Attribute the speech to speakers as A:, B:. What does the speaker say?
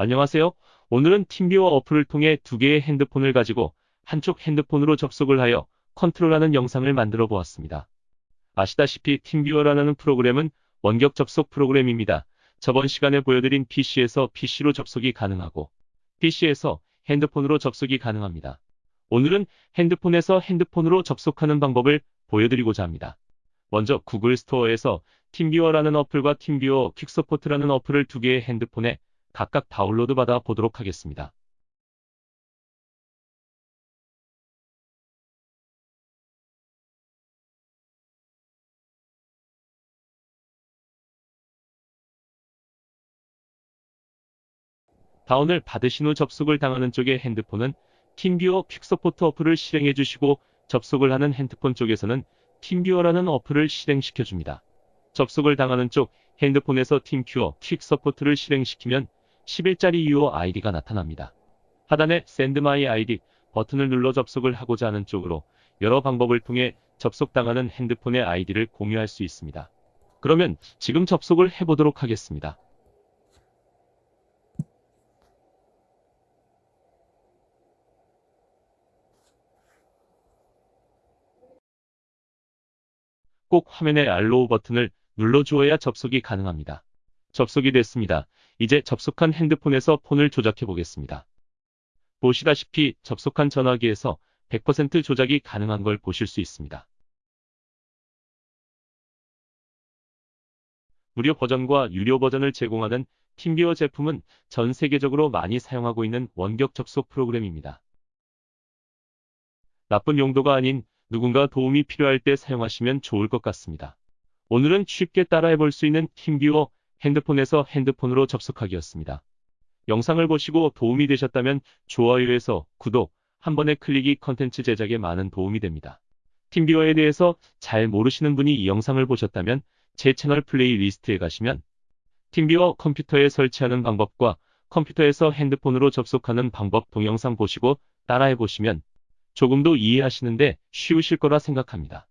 A: 안녕하세요. 오늘은 팀비어 어플을 통해 두 개의 핸드폰을 가지고 한쪽 핸드폰으로 접속을 하여 컨트롤하는 영상을 만들어 보았습니다. 아시다시피 팀비어라는 프로그램은 원격 접속 프로그램입니다. 저번 시간에 보여드린 PC에서 PC로 접속이 가능하고 PC에서 핸드폰으로 접속이 가능합니다. 오늘은 핸드폰에서 핸드폰으로 접속하는 방법을 보여드리고자 합니다. 먼저 구글 스토어에서 TeamViewer라는 어플과 TeamViewer QuickSupport라는 어플을 두 개의 핸드폰에 각각 다운로드 받아 보도록 하겠습니다. 다운을 받으신 후 접속을 당하는 쪽의 핸드폰은 TeamViewer QuickSupport 어플을 실행해 주시고 접속을 하는 핸드폰 쪽에서는 TeamViewer라는 어플을 실행시켜 줍니다. 접속을 당하는 쪽 핸드폰에서 TeamViewer QuickSupport를 실행시키면 10자리 Your ID가 나타납니다. 하단에 My ID 버튼을 눌러 접속을 하고자 하는 쪽으로 여러 방법을 통해 접속당하는 핸드폰의 아이디를 공유할 수 있습니다. 그러면 지금 접속을 해보도록 하겠습니다. 꼭 화면의 알로우 버튼을 눌러주어야 접속이 가능합니다. 접속이 됐습니다. 이제 접속한 핸드폰에서 폰을 조작해 보겠습니다. 보시다시피 접속한 전화기에서 100% 조작이 가능한 걸 보실 수 있습니다. 무료 버전과 유료 버전을 제공하는 팀비어 제품은 전 세계적으로 많이 사용하고 있는 원격 접속 프로그램입니다. 나쁜 용도가 아닌 누군가 도움이 필요할 때 사용하시면 좋을 것 같습니다. 오늘은 쉽게 따라해 볼 수 있는 TeamViewer 핸드폰에서 핸드폰으로 접속하기였습니다. 영상을 보시고 도움이 되셨다면 좋아요에서 구독, 한 번의 클릭이 컨텐츠 제작에 많은 도움이 됩니다. TeamViewer에 대해서 잘 모르시는 분이 이 영상을 보셨다면 제 채널 playlist에 가시면 TeamViewer 컴퓨터에 설치하는 방법과 컴퓨터에서 핸드폰으로 접속하는 방법 동영상 보시고 따라해 보시면 조금 더 이해하시는데 쉬우실 거라 생각합니다.